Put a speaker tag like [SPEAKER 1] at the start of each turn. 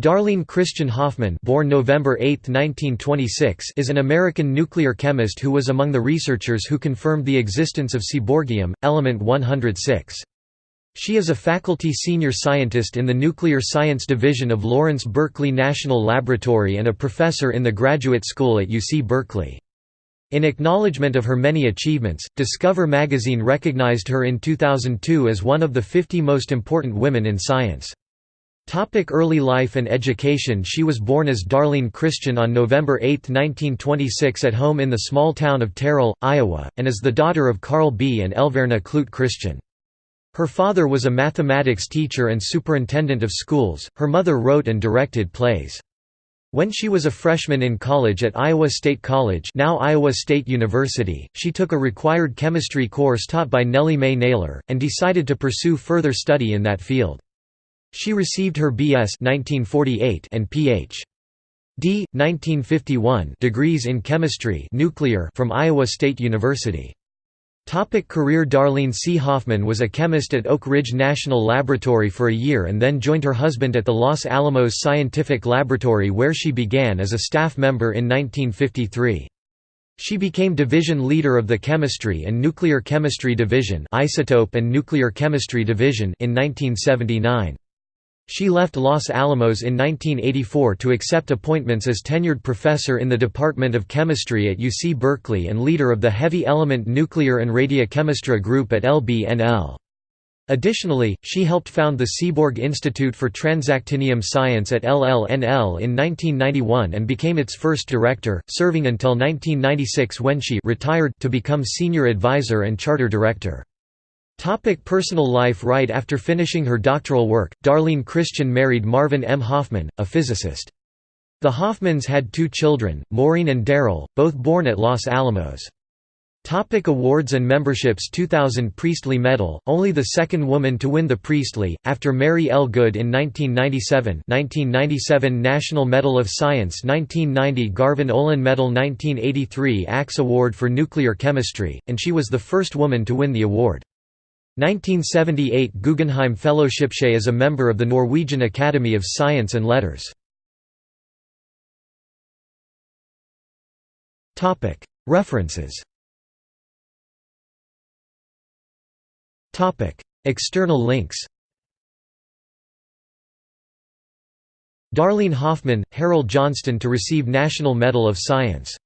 [SPEAKER 1] Darleane Christian Hoffman born November 8, 1926, is an American nuclear chemist who was among the researchers who confirmed the existence of seaborgium, element 106. She is a faculty senior scientist in the Nuclear Science Division of Lawrence Berkeley National Laboratory and a professor in the Graduate School at UC Berkeley. In acknowledgement of her many achievements, Discover magazine recognized her in 2002 as one of the 50 most important women in science. Topic early life and education She was born as Darleane Christian on November 8, 1926 at home in the small town of Terril, Iowa, and is the daughter of Carl B. and Elverna Clute Christian. Her father was a mathematics teacher and superintendent of schools, her mother wrote and directed plays. When she was a freshman in college at Iowa State College now Iowa State University, she took a required chemistry course taught by Nellie Mae Naylor, and decided to pursue further study in that field. She received her B.S. 1948 and Ph.D. 1951 degrees in chemistry nuclear from Iowa State University. Topic career Darleane C. Hoffman was a chemist at Oak Ridge National Laboratory for a year and then joined her husband at the Los Alamos Scientific Laboratory where she began as a staff member in 1953. She became division leader of the Chemistry and Nuclear Chemistry Division Isotope and Nuclear Chemistry Division in 1979. She left Los Alamos in 1984 to accept appointments as tenured professor in the Department of Chemistry at UC Berkeley and leader of the Heavy Element Nuclear and Radiochemistry Group at LBNL. Additionally, she helped found the Seaborg Institute for Transactinium Science at LLNL in 1991 and became its first director, serving until 1996 when she retired to become senior advisor and charter director. Topic personal life Right after finishing her doctoral work, Darleane Christian married Marvin M. Hoffman, a physicist. The Hoffmans had two children, Maureen and Daryl, both born at Los Alamos. Topic awards and memberships 2000 Priestley Medal, only the second woman to win the Priestley, after Mary L. Good in 1997 1997 National Medal of Science 1990 Garvan Olin Medal 1983 ACS Award for Nuclear Chemistry, and she was the first woman to win the award. 1978 Guggenheim Fellowship. She is a member of the Norwegian Academy of Science and Letters. References External links Darleane Hoffman, Harold Johnston to receive National Medal of Science